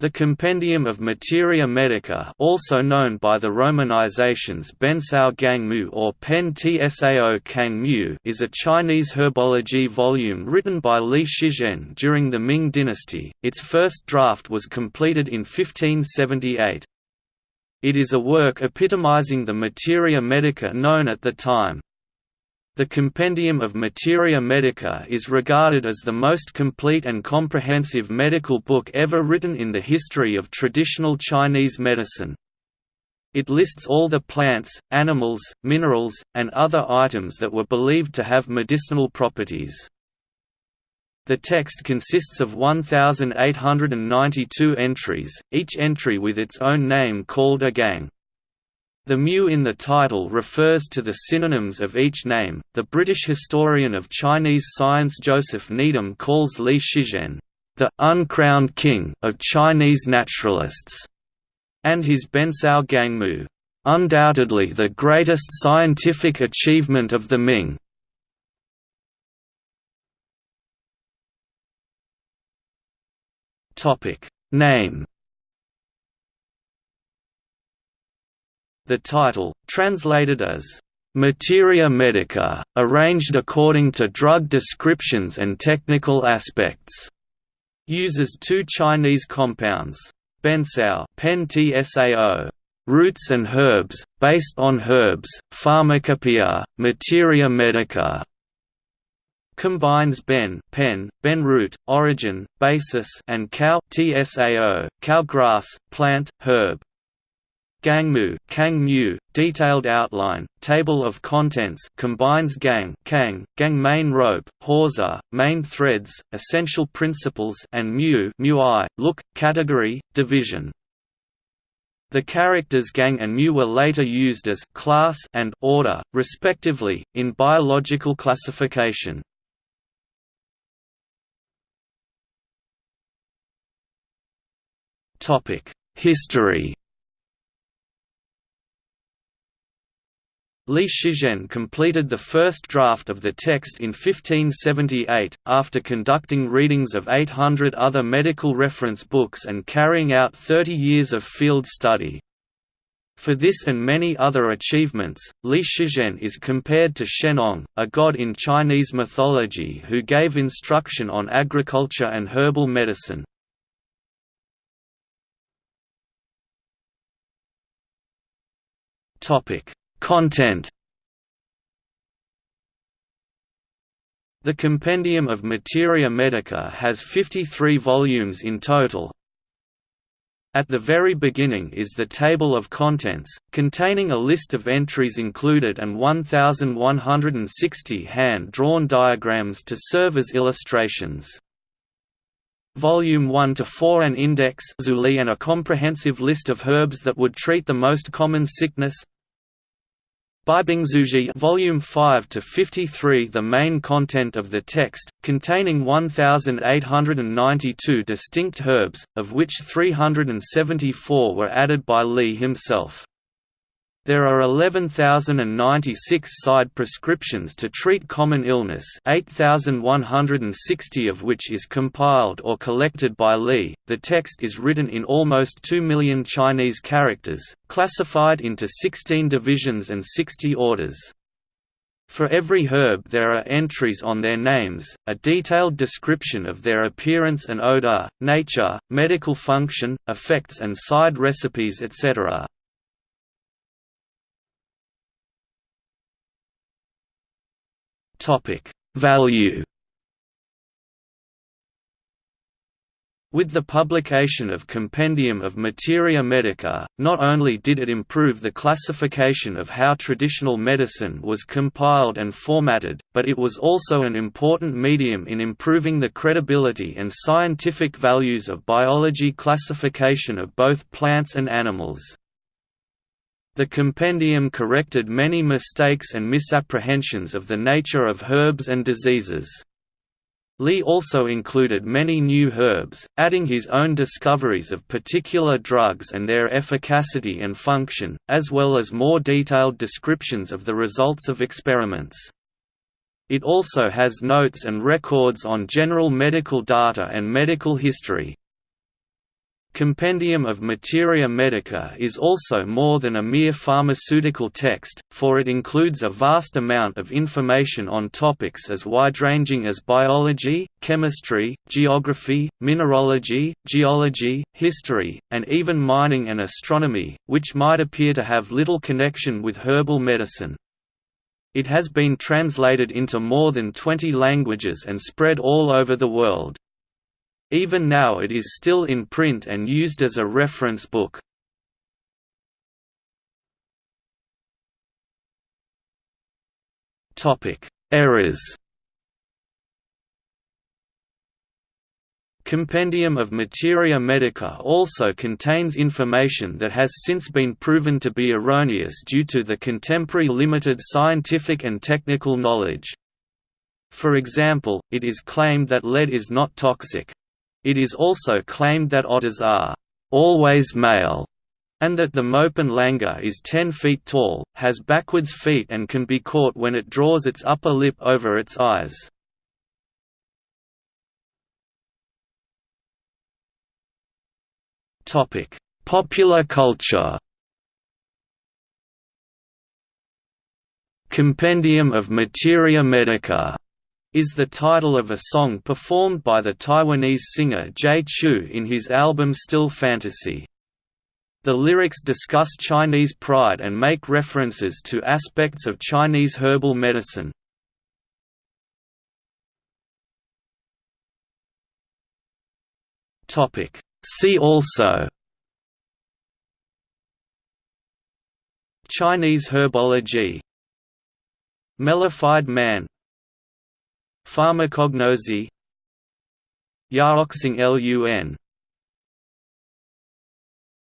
The Compendium of Materia Medica also known by the romanizations Bencao Gangmu or Pen Tsao Kangmu is a Chinese herbology volume written by Li Shizhen during the Ming dynasty, its first draft was completed in 1578. It is a work epitomizing the materia medica known at the time. The Compendium of Materia Medica is regarded as the most complete and comprehensive medical book ever written in the history of traditional Chinese medicine. It lists all the plants, animals, minerals, and other items that were believed to have medicinal properties. The text consists of 1,892 entries, each entry with its own name called a gang. The mu in the title refers to the synonyms of each name. The British historian of Chinese science Joseph Needham calls Li Shizhen the uncrowned king of Chinese naturalists, and his Bencao Gangmu, undoubtedly the greatest scientific achievement of the Ming. Topic name The title, translated as Materia Medica, arranged according to drug descriptions and technical aspects, uses two Chinese compounds, bencao pen -tsao, roots and herbs, based on herbs, pharmacopoeia, materia medica, combines ben, pen, ben root, origin, basis, and cow tsao, cow grass, plant, herb. Gangmu, Kang detailed outline, table of contents combines gang, kang, gang main rope, hawser, main threads, essential principles and mu, mu look, category, division. The characters gang and mu were later used as class and order, respectively, in biological classification. History Li Shizhen completed the first draft of the text in 1578, after conducting readings of 800 other medical reference books and carrying out 30 years of field study. For this and many other achievements, Li Shizhen is compared to Shennong, a god in Chinese mythology who gave instruction on agriculture and herbal medicine. Topic Content The Compendium of Materia Medica has 53 volumes in total. At the very beginning is the table of contents, containing a list of entries included and 1,160 hand-drawn diagrams to serve as illustrations. Volume 1 to 4 an index and a comprehensive list of herbs that would treat the most common sickness Beibingzuji Volume 5 to 53 The main content of the text, containing 1892 distinct herbs, of which 374 were added by Li himself. There are 11,096 side prescriptions to treat common illness 8,160 of which is compiled or collected by Li. The text is written in almost 2 million Chinese characters, classified into 16 divisions and 60 orders. For every herb there are entries on their names, a detailed description of their appearance and odor, nature, medical function, effects and side recipes etc. Topic: Value. With the publication of Compendium of Materia Medica, not only did it improve the classification of how traditional medicine was compiled and formatted, but it was also an important medium in improving the credibility and scientific values of biology classification of both plants and animals. The compendium corrected many mistakes and misapprehensions of the nature of herbs and diseases. Li also included many new herbs, adding his own discoveries of particular drugs and their efficacy and function, as well as more detailed descriptions of the results of experiments. It also has notes and records on general medical data and medical history. Compendium of Materia Medica is also more than a mere pharmaceutical text, for it includes a vast amount of information on topics as wide-ranging as biology, chemistry, geography, mineralogy, geology, history, and even mining and astronomy, which might appear to have little connection with herbal medicine. It has been translated into more than 20 languages and spread all over the world. Even now it is still in print and used as a reference book. Errors Compendium of Materia Medica also contains information that has since been proven to be erroneous due to the contemporary limited scientific and technical knowledge. For example, it is claimed that lead is not toxic, it is also claimed that otters are always male, and that the Mopan langur is 10 feet tall, has backwards feet and can be caught when it draws its upper lip over its eyes. Popular culture Compendium of Materia Medica is the title of a song performed by the Taiwanese singer Jay Chou in his album Still Fantasy. The lyrics discuss Chinese pride and make references to aspects of Chinese herbal medicine. See also Chinese herbology Mellified man Pharmacognosy. Yaoxing Lun